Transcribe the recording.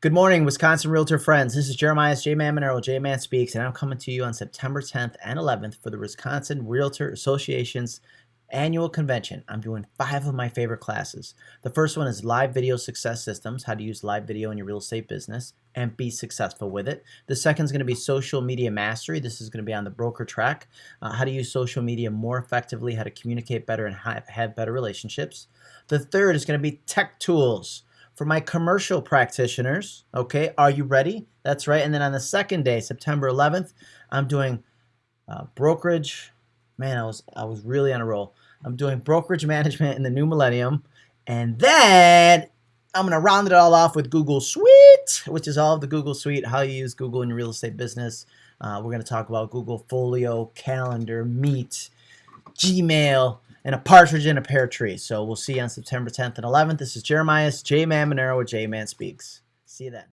Good morning, Wisconsin Realtor friends. This is Jeremiah J. Man Monero, J Man Speaks, and I'm coming to you on September 10th and 11th for the Wisconsin Realtor Association's annual convention. I'm doing five of my favorite classes. The first one is Live Video Success Systems, how to use live video in your real estate business and be successful with it. The second is going to be Social Media Mastery. This is going to be on the broker track, uh, how to use social media more effectively, how to communicate better and have better relationships. The third is going to be Tech Tools for my commercial practitioners. Okay, are you ready? That's right. And then on the second day, September 11th, I'm doing uh, brokerage. Man, I was I was really on a roll. I'm doing brokerage management in the new millennium, and then I'm gonna round it all off with Google Suite, which is all of the Google Suite, how you use Google in your real estate business. Uh, we're gonna talk about Google Folio, Calendar, Meet, Gmail, and a partridge in a pear tree. So we'll see you on September 10th and 11th. This is Jeremiah J Man Monero with J Man Speaks. See you then.